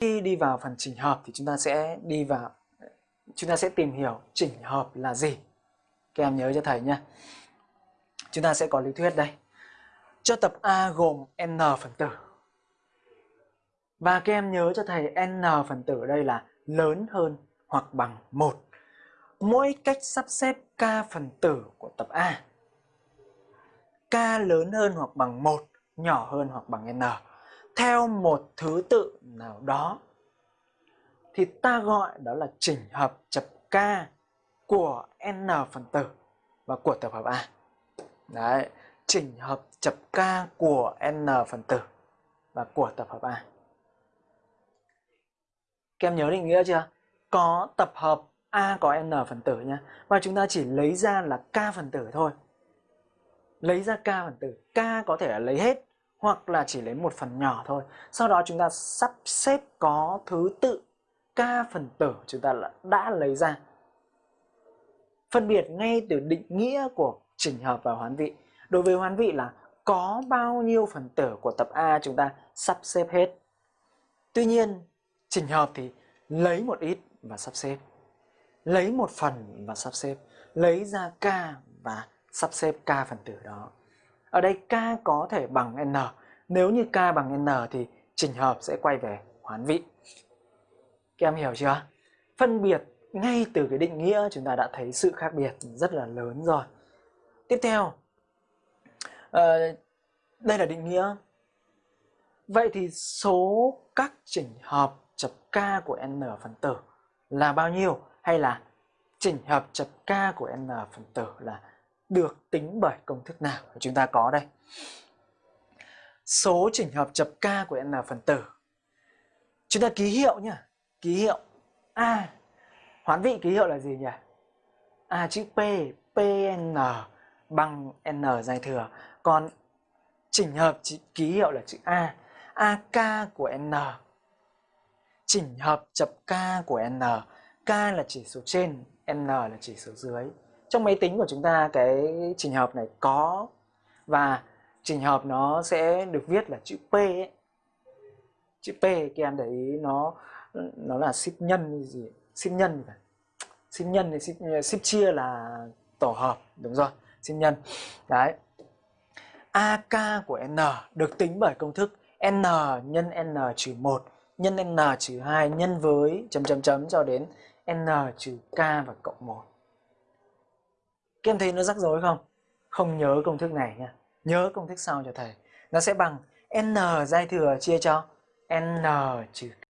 khi đi vào phần chỉnh hợp thì chúng ta sẽ đi vào, chúng ta sẽ tìm hiểu chỉnh hợp là gì. Các em nhớ cho thầy nhé. Chúng ta sẽ có lý thuyết đây. Cho tập A gồm n phần tử. Và các em nhớ cho thầy n phần tử đây là lớn hơn hoặc bằng 1 mỗi cách sắp xếp k phần tử của tập A. K lớn hơn hoặc bằng 1 nhỏ hơn hoặc bằng n theo một thứ tự nào đó thì ta gọi đó là chỉnh hợp chập k của n phần tử và của tập hợp A. Đấy, chỉnh hợp chập k của n phần tử và của tập hợp A. Các em nhớ định nghĩa chưa? Có tập hợp A có n phần tử nhé. Và chúng ta chỉ lấy ra là k phần tử thôi. Lấy ra k phần tử. K có thể là lấy hết hoặc là chỉ lấy một phần nhỏ thôi. Sau đó chúng ta sắp xếp có thứ tự k phần tử chúng ta đã lấy ra. Phân biệt ngay từ định nghĩa của chỉnh hợp và hoán vị. Đối với hoán vị là có bao nhiêu phần tử của tập A chúng ta sắp xếp hết. Tuy nhiên, chỉnh hợp thì lấy một ít và sắp xếp. Lấy một phần và sắp xếp. Lấy ra k và sắp xếp k phần tử đó. Ở đây k có thể bằng n. Nếu như k bằng n thì chỉnh hợp sẽ quay về hoán vị. Các em hiểu chưa? Phân biệt ngay từ cái định nghĩa chúng ta đã thấy sự khác biệt rất là lớn rồi. Tiếp theo, à, đây là định nghĩa. Vậy thì số các chỉnh hợp chập k của n phần tử là bao nhiêu? Hay là chỉnh hợp chập k của n phần tử là được tính bởi công thức nào? Chúng ta có đây. Số chỉnh hợp chập k của n phần tử. Chúng ta ký hiệu nhá. Ký hiệu a. Hoán vị ký hiệu là gì nhỉ? A chữ p pn bằng n dài thừa. Còn chỉnh hợp ký hiệu là chữ a. Ak của n. Chỉnh hợp chập k của n. K là chỉ số trên, n là chỉ số dưới trong máy tính của chúng ta cái trình hợp này có và trình hợp nó sẽ được viết là chữ P ấy. chữ P các em để ý nó nó là ship nhân gì? Ship nhân phải ship nhân thì ship, ship chia là tổ hợp đúng rồi ship nhân. Đấy. AK của N được tính bởi công thức N nhân N trừ 1 nhân N trừ 2 nhân với chấm chấm chấm cho đến N trừ K và cộng 1 các em thấy nó rắc rối không? Không nhớ công thức này nha. Nhớ công thức sau cho thầy. Nó sẽ bằng n giai thừa chia cho n trừ k